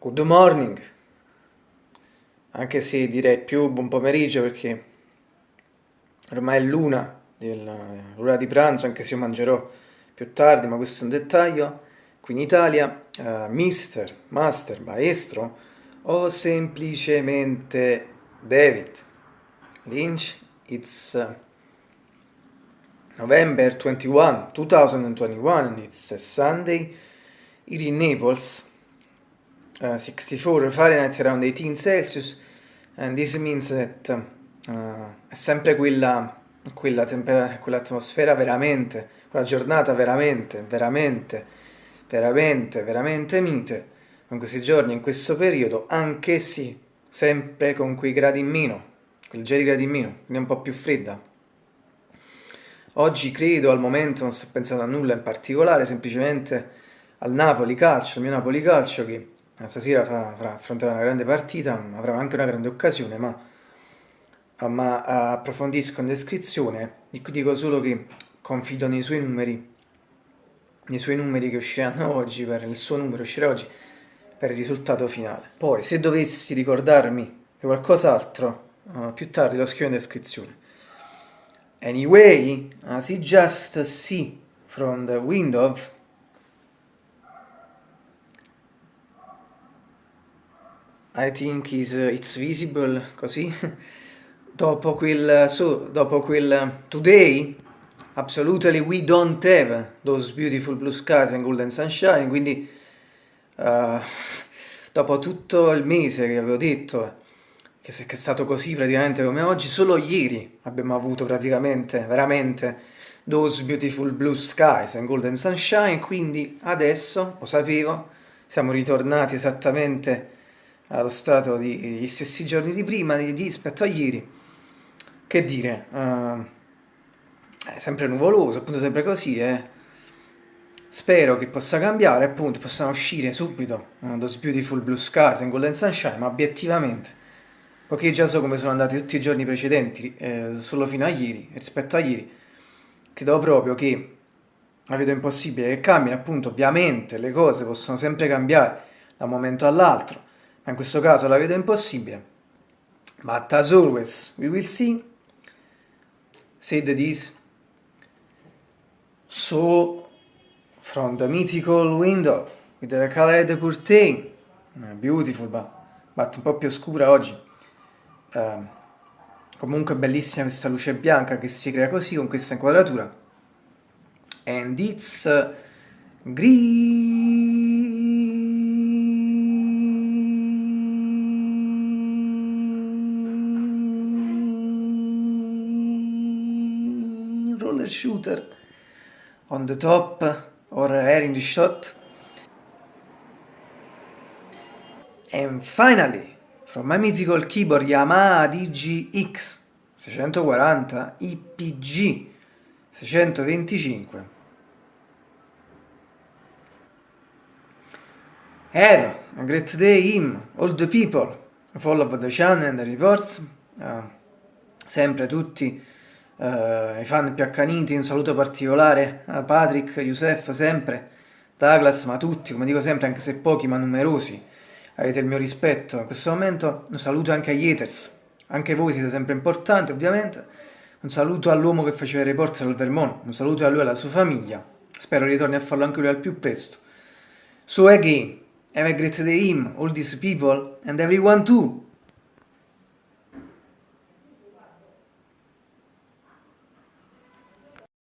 Good morning, anche se direi più buon pomeriggio perché ormai è l'una dell'ora di pranzo, anche se io mangerò più tardi, ma questo è un dettaglio. Qui in Italia, uh, mister, master, maestro o semplicemente David Lynch, it's uh, November 21, 2021, and it's a Sunday, here in Naples, uh, 64 Fahrenheit around 18 Celsius and this means that uh, è sempre quella, quella quell'atmosfera veramente, quella giornata veramente, veramente, veramente, veramente mite, in questi giorni, in questo periodo, anche sì, sempre con quei gradi in meno, quel gel gradi in meno, quindi un po' più fredda. Oggi credo, al momento, non sto pensando a nulla in particolare, semplicemente al Napoli Calcio, al mio Napoli Calcio che stasera fa, affronterà una grande partita, avrà anche una grande occasione, ma, ma approfondisco in descrizione, dico solo che confido nei suoi numeri, nei suoi numeri che usciranno oggi, per il suo numero uscirà oggi, per il risultato finale. Poi, se dovessi ricordarmi di qualcos'altro, uh, più tardi lo scrivo in descrizione. Anyway, as you just see from the window, I think is, uh, it's visible così. Dopo quel so dopo quel today absolutely we don't have those beautiful blue skies and golden sunshine quindi uh, dopo tutto il mese che avevo detto che è stato così praticamente come oggi solo ieri abbiamo avuto praticamente veramente those beautiful blue skies and golden sunshine quindi adesso lo sapevo siamo ritornati esattamente allo stato degli stessi giorni di prima, di, di, rispetto a ieri. Che dire, uh, è sempre nuvoloso, appunto sempre così, eh. Spero che possa cambiare, appunto, possano uscire subito uh, Those Beautiful Blue Skies and Golden Sunshine, ma obiettivamente, poiché già so come sono andati tutti i giorni precedenti, eh, solo fino a ieri, rispetto a ieri, credo proprio che la vedo impossibile che cambino, appunto, ovviamente le cose possono sempre cambiare da un momento all'altro, in questo caso la vedo impossibile. But as always, we will see. Said this. So, from the mythical window, with the colored curtain, uh, beautiful, but, but un po' più scura oggi. Uh, comunque bellissima questa luce bianca che si crea così, con questa inquadratura. And it's uh, green. Roller shooter on the top or air in the shot. And finally, from my mythical keyboard Yamaha DGX 640 IPG 625. Have a great day him, all the people, follow the channel and the reports, uh, sempre tutti uh, i fan più accaniti, un saluto particolare a Patrick, Youssef, sempre, Douglas, ma tutti, come dico sempre, anche se pochi ma numerosi, avete il mio rispetto. In questo momento un saluto anche agli haters, anche voi siete sempre importanti ovviamente, un saluto all'uomo che faceva il reporter al Vermont, un saluto a lui e alla sua famiglia, spero ritorni a farlo anche lui al più presto. So again, have a great day him, all these people, and everyone too.